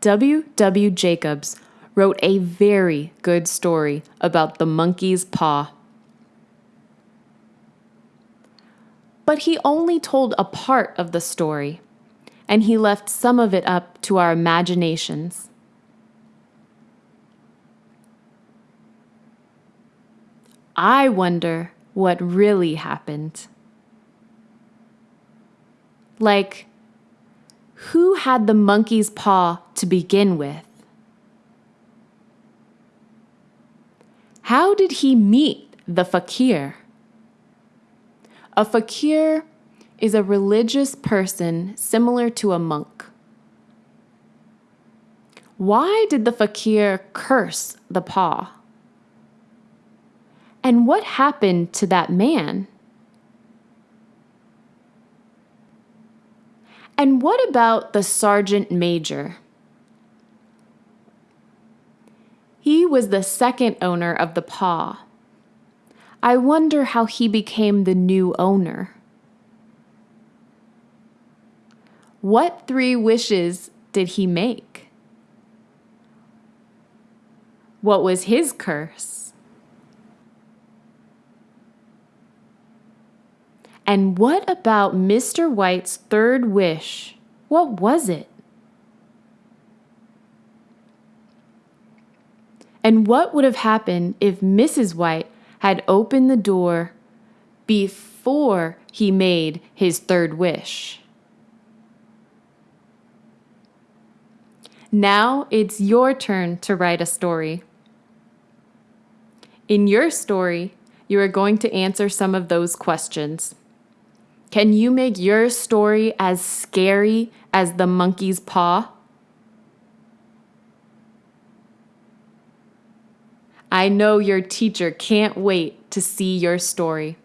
W. W. Jacobs wrote a very good story about the monkey's paw. But he only told a part of the story, and he left some of it up to our imaginations. I wonder what really happened. Like, who had the monkey's paw to begin with? How did he meet the fakir? A fakir is a religious person similar to a monk. Why did the fakir curse the paw? And what happened to that man? And what about the sergeant major? He was the second owner of the paw. I wonder how he became the new owner. What three wishes did he make? What was his curse? And what about Mr. White's third wish? What was it? And what would have happened if Mrs. White had opened the door before he made his third wish? Now it's your turn to write a story. In your story, you are going to answer some of those questions. Can you make your story as scary as the monkey's paw? I know your teacher can't wait to see your story.